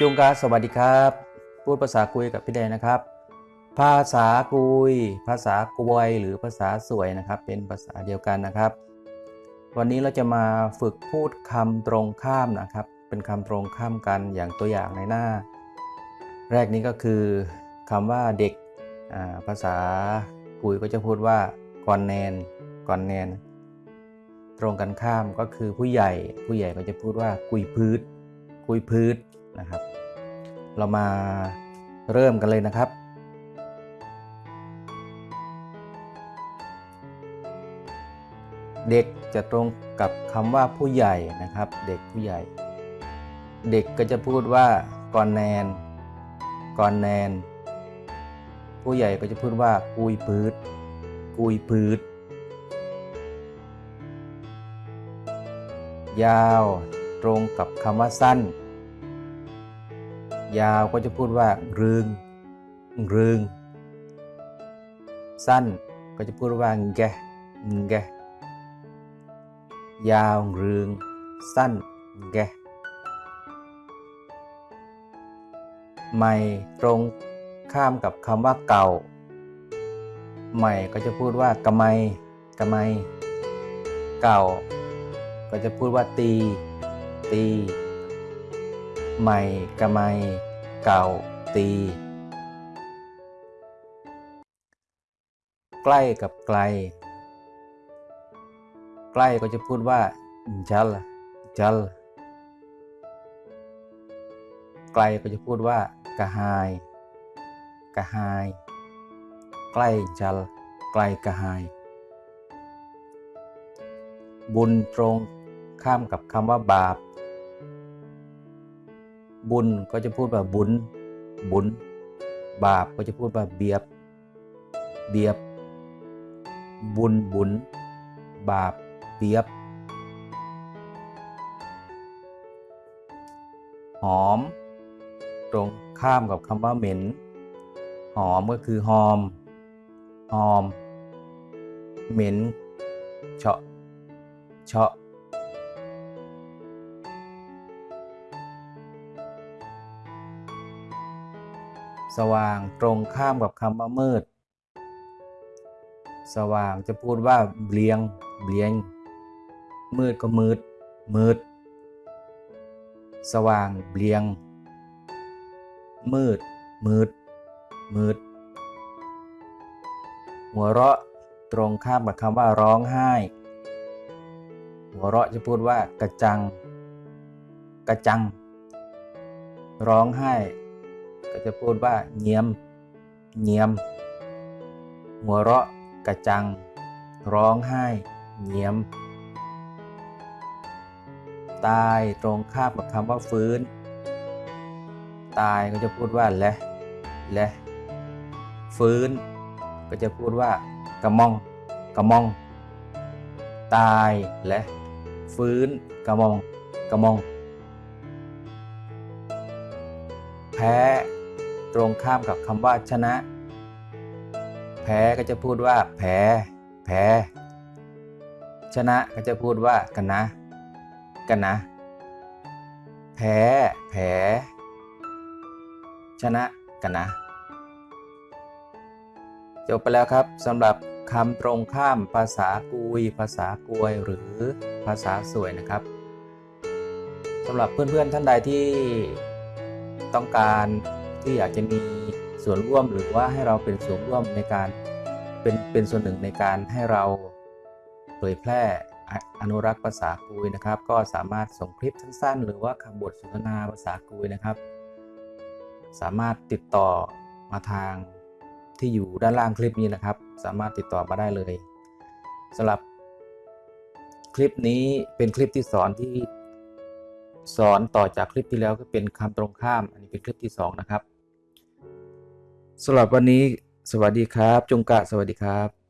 จุงกาสวัสดีครับ พูดภาษากุยกับพี่แดงนะครับ ภาษากุย ภาษากวยหรือภาษาสวยนะครับ เป็นภาษาเดียวกันนะครับ วันนี้เราจะมาฝึกพูดคำตรงข้ามนะครับ เป็นคำตรงข้ามกันอย่างตัวอย่างในหน้า แรกนี้ก็คือคำว่าเด็กาภาษากุยก็จะพูดว่าก่อนแนนก่อนแนน ตรงกันข้ามก็คือผู้ใหญ่ ผู้ใหญ่ก็จะพูดว่ากุยพืชกุยพืช นะครับ เรามาเริ่มกันเลยนะครับ เด็กจะตรงกับคำว่าผู้ใหญ่นะครับ เด็กผู้ใหญ่ เด็กก็จะพูดว่าก่อนแนนก่อนแนน ผู้ใหญ่ก็จะพูดว่ากุยพืชกุยพืชยาว ตรงกับคำว่าสั้น ยาวก็จะพูดว่ารึงรึงสั้นก็จะพูดว่าแกแกยาวรึงสั้นแกใหม่ตรงข้ามกับคำว่าเก่า ใหม่ก็จะพูดว่ากะไมกะไม เก่า ก็จะพูดว่าตี ตี ใหม่กะไม เก่า ตี ใกล้กับไกล ใกล้ก็จะพูดว่า จัล จัล ไกลก็จะพูดว่ากะหายกะหาย ใกล้จัล ไกลกะหาย บุญตรงข้ามกับคำว่าบาป บุญก็จะพูดว่าบุญ บุญ บาปก็จะพูดว่าเบียบ เบียบ บุญบุญ บาป เบียบ หอม ตรงข้ามกับคำว่าเหม็น หอมก็คือหอม หอม เหม็นเฉาะเฉาะ สว่างตรงข้ามกับคำว่ามืด สว่างจะพูดว่าเบลียงเบลียง มืดก็มืด มืด สว่างเบลียง มืด มืด มืด หัวเราะตรงข้ามกับคำว่าร้องไห้ หัวเราะจะพูดว่ากระจัง กระจัง ร้องไห้ ก็จะพูดว่าเงียมเงียม หัวเราะกระจัง ร้องไห้เงียม ตายตรงข้ามกับคำว่าฟื้น ตายก็จะพูดว่าและและฟื้น ก็จะพูดว่ากระมองกระมอง ตายและฟื้นกระมองกระมอง แพ้ ตรงข้ามกับคำว่าชนะ แพ้ก็จะพูดว่าแพ้แพ้ชนะก็จะพูดว่ากันนะ กันนะ แพ้แพ้ชนะกันนะ จบไปแล้วครับสำหรับคำตรงข้ามภาษากุย ภาษากวยหรือภาษาสวยนะครับสำหรับเพื่อนๆท่านใดที่ต้องการ ที่อยากจะมีส่วนร่วมหรือว่าให้เราเป็นส่วนร่วมในการเป็นเป็นส่วนหนึ่งในการให้เราเผยแพร่อนุรักษ์ภาษากุยนะครับ ก็สามารถส่งคลิปสั้นๆ หรือว่าคำบทสนทนาภาษากุยนะครับ สามารถติดต่อมาทางที่อยู่ด้านล่างคลิปนี้นะครับ สามารถติดต่อมาได้เลยสำหรับคลิปนี้เป็นคลิปที่สอนที่สอนต่อจากคลิปที่แล้วก็เป็นคำตรงข้าม อันนี้เป็นคลิปที่ 2 นะครับ สำหรับวันนี้สวัสดีครับ จงกะสวัสดีครับ